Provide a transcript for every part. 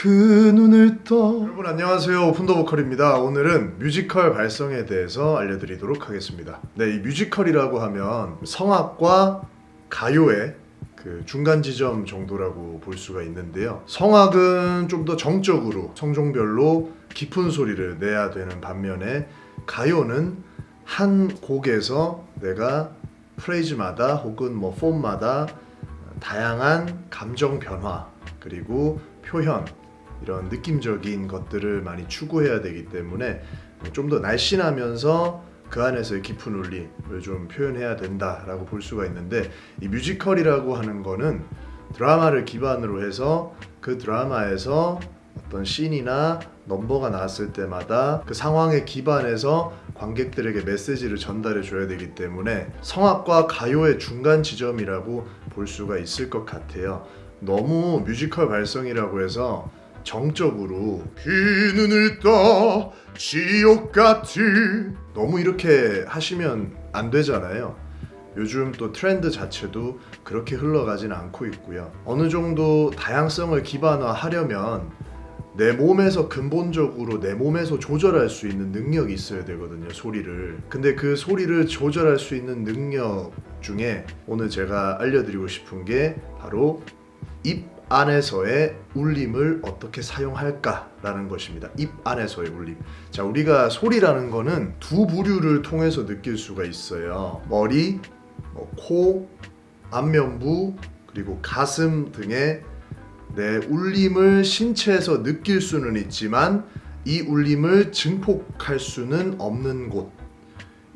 그 눈을 떠. 여러분 안녕하세요. 오픈더 보컬입니다. 오늘은 뮤지컬 발성에 대해서 알려드리도록 하겠습니다. 네 이 뮤지컬이라고 하면 성악과 가요의 그 중간 지점 정도라고 볼 수가 있는데요. 성악은 좀 더 정적으로 성종별로 깊은 소리를 내야 되는 반면에 가요는 한 곡에서 내가 phrase마다 혹은 뭐 폼마다 다양한 감정 변화 그리고 표현 이런 느낌적인 것들을 많이 추구해야 되기 때문에 좀 더 날씬하면서 그 안에서의 깊은 울림을 좀 표현해야 된다라고 볼 수가 있는데 이 뮤지컬이라고 하는 거는 드라마를 기반으로 해서 그 드라마에서 어떤 씬이나 넘버가 나왔을 때마다 그 상황에 기반해서 관객들에게 메시지를 전달해 줘야 되기 때문에 성악과 가요의 중간 지점이라고 볼 수가 있을 것 같아요. 너무 뮤지컬 발성이라고 해서 정적으로 그 눈을 떠 지옥 같은 너무 이렇게 하시면 안 되잖아요. 요즘 또 트렌드 자체도 그렇게 흘러가진 않고 있고요. 어느 정도 다양성을 기반화하려면 내 몸에서 근본적으로 내 몸에서 조절할 수 있는 능력이 있어야 되거든요 소리를 근데 그 소리를 조절할 수 있는 능력 중에 오늘 제가 알려드리고 싶은 게 바로 입 안에서의 울림을 어떻게 사용할까 라는 것입니다. 입 안에서의 울림. 자, 우리가 소리라는 거는 두 부류를 통해서 느낄 수가 있어요. 머리, 뭐 코, 안면부, 그리고 가슴 등의 내 울림을 신체에서 느낄 수는 있지만 이 울림을 증폭할 수는 없는 곳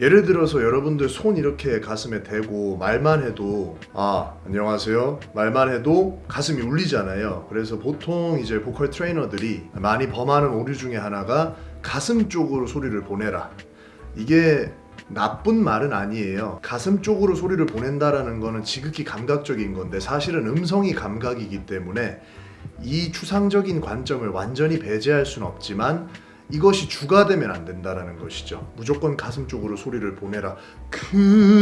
예를 들어서 여러분들 손 이렇게 가슴에 대고 말만 해도 아 안녕하세요. 말만 해도 가슴이 울리잖아요. 그래서 보통 이제 보컬 트레이너들이 많이 범하는 오류 중에 하나가 가슴 쪽으로 소리를 보내라. 이게 나쁜 말은 아니에요. 가슴 쪽으로 소리를 보낸다라는 거는 지극히 감각적인 건데 사실은 음성이 감각이기 때문에 이 추상적인 관점을 완전히 배제할 수는 없지만 이것이 주가 되면 안 된다라는 것이죠. 무조건 가슴 쪽으로 소리를 보내라. 그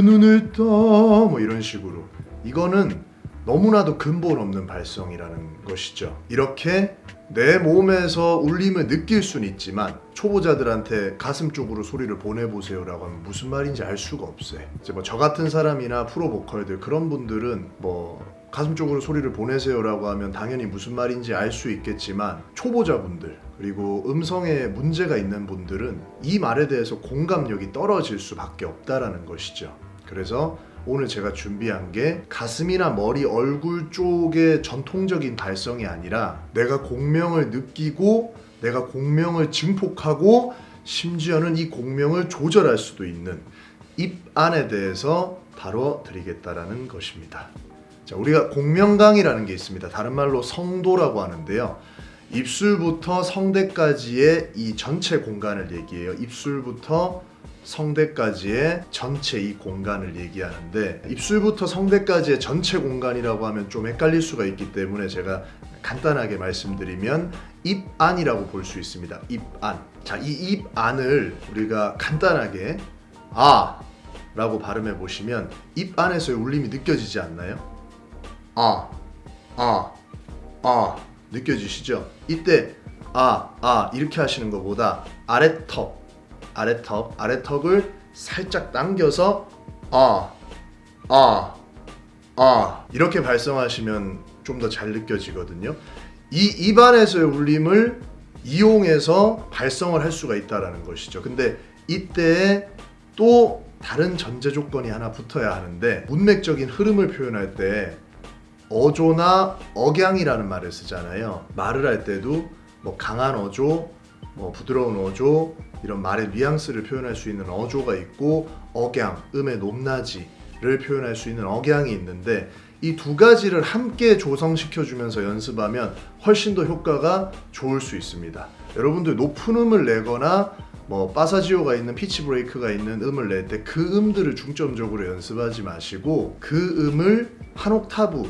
눈을 떠! 뭐 이런 식으로. 이거는 너무나도 근본 없는 발성이라는 것이죠. 이렇게 내 몸에서 울림을 느낄 수는 있지만 초보자들한테 가슴 쪽으로 소리를 보내보세요 라고 하면 무슨 말인지 알 수가 없어요. 이제 뭐 저 같은 사람이나 프로 보컬들 그런 분들은 뭐 가슴 쪽으로 소리를 보내세요 라고 하면 당연히 무슨 말인지 알 수 있겠지만 초보자분들 그리고 음성에 문제가 있는 분들은 이 말에 대해서 공감력이 떨어질 수밖에 없다라는 것이죠 그래서 오늘 제가 준비한 게 가슴이나 머리, 얼굴 쪽의 전통적인 발성이 아니라 내가 공명을 느끼고 내가 공명을 증폭하고 심지어는 이 공명을 조절할 수도 있는 입 안에 대해서 다뤄 드리겠다라는 것입니다. 자, 우리가 공명강이라는 게 있습니다. 다른 말로 성도라고 하는데요. 입술부터 성대까지의 이 전체 공간을 얘기해요. 입술부터 성대까지의 전체 이 공간을 얘기하는데 입술부터 성대까지의 전체 공간이라고 하면 좀 헷갈릴 수가 있기 때문에 제가 간단하게 말씀드리면 입안이라고 볼 수 있습니다. 입안. 자, 이 입안을 우리가 간단하게 아 라고 발음해 보시면 입 안에서의 울림이 느껴지지 않나요? 아, 아, 아 느껴지시죠? 이때 아, 아 이렇게 하시는 것보다 아래턱 아래턱, 아래턱을 살짝 당겨서 아, 아, 아 이렇게 발성하시면 좀 더 잘 느껴지거든요. 이 입안에서의 울림을 이용해서 발성을 할 수가 있다는 것이죠. 근데 이때 또 다른 전제 조건이 하나 붙어야 하는데 문맥적인 흐름을 표현할 때 어조나 억양이라는 말을 쓰잖아요. 말을 할 때도 뭐 강한 어조, 뭐 부드러운 어조, 이런 말의 뉘앙스를 표현할 수 있는 어조가 있고 억양, 음의 높낮이를 표현할 수 있는 억양이 있는데 이 두 가지를 함께 조성시켜 주면서 연습하면 훨씬 더 효과가 좋을 수 있습니다 여러분들 높은 음을 내거나 뭐 파사지오가 있는 피치 브레이크가 있는 음을 낼 때 그 음들을 중점적으로 연습하지 마시고 그 음을 한 옥타브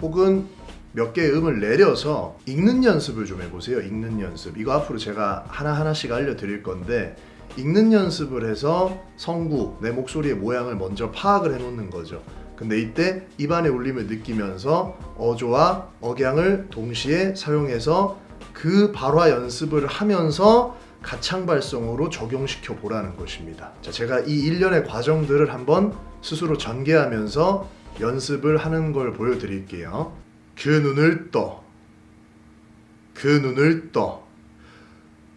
혹은 몇 개의 음을 내려서 읽는 연습을 좀 해보세요. 읽는 연습. 이거 앞으로 제가 하나하나씩 알려드릴 건데 읽는 연습을 해서 성구, 내 목소리의 모양을 먼저 파악을 해놓는 거죠. 근데 이때 입안의 울림을 느끼면서 어조와 억양을 동시에 사용해서 그 발화 연습을 하면서 가창 발성으로 적용시켜 보라는 것입니다. 자, 제가 이 일련의 과정들을 한번 스스로 전개하면서 연습을 하는 걸 보여드릴게요. 그 눈을 떠. 그 눈을 떠.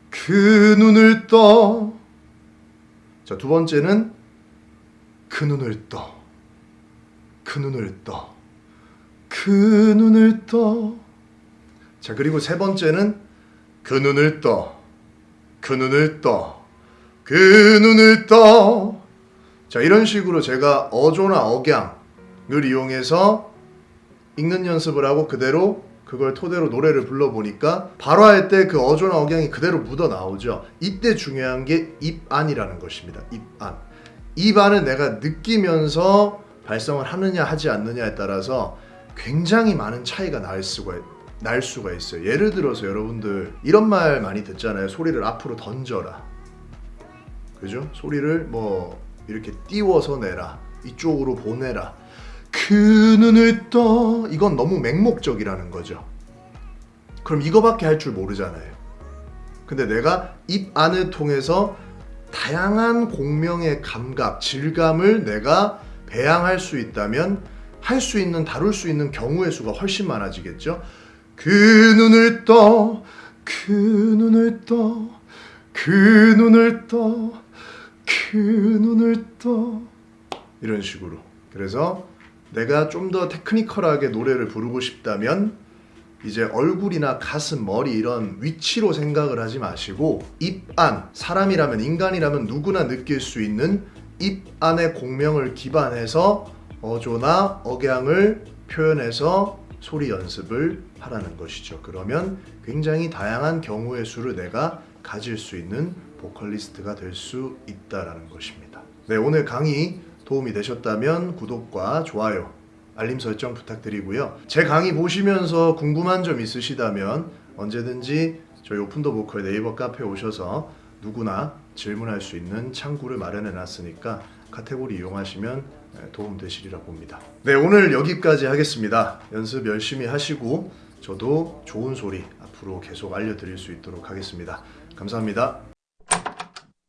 그 눈을 떠. 자, 두 번째는 그 눈을 떠. 그 눈을 떠. 그 눈을 떠. 자, 그리고 세 번째는 그 눈을 떠. 그 눈을 떠. 그 눈을 떠. 자, 이런 식으로 제가 어조나 억양 을 이용해서 읽는 연습을 하고 그대로 그걸 토대로 노래를 불러보니까 발화할 때 그 어조나 억양이 그대로 묻어 나오죠. 이때 중요한 게 입안이라는 것입니다. 입안. 입안을 내가 느끼면서 발성을 하느냐 하지 않느냐에 따라서 굉장히 많은 차이가 날 수가 날 수가 있어요. 예를 들어서 여러분들 이런 말 많이 듣잖아요. 소리를 앞으로 던져라. 그죠? 소리를 뭐 이렇게 띄워서 내라. 이쪽으로 보내라. 그 눈을 떠. 이건 너무 맹목적이라는 거죠. 그럼 이거밖에 할 줄 모르잖아요. 근데 내가 입 안을 통해서 다양한 공명의 감각, 질감을 내가 배양할 수 있다면 할 수 있는 다룰 수 있는 경우의 수가 훨씬 많아지겠죠. 그 눈을 떠, 그 눈을 떠, 그 눈을 떠, 그 눈을 떠 이런 식으로. 그래서 내가 좀 더 테크니컬하게 노래를 부르고 싶다면 이제 얼굴이나 가슴, 머리 이런 위치로 생각을 하지 마시고 입 안, 사람이라면 인간이라면 누구나 느낄 수 있는 입 안의 공명을 기반해서 어조나 억양을 표현해서 소리 연습을 하라는 것이죠. 그러면 굉장히 다양한 경우의 수를 내가 가질 수 있는 보컬리스트가 될 수 있다라는 것입니다. 네, 오늘 강의 도움이 되셨다면 구독과 좋아요, 알림 설정 부탁드리고요. 제 강의 보시면서 궁금한 점 있으시다면 언제든지 저희 오픈더 보컬 네이버 카페 오셔서 누구나 질문할 수 있는 창구를 마련해 놨으니까 카테고리 이용하시면 도움 되시리라 봅니다. 네, 오늘 여기까지 하겠습니다. 연습 열심히 하시고 저도 좋은 소리 앞으로 계속 알려드릴 수 있도록 하겠습니다. 감사합니다.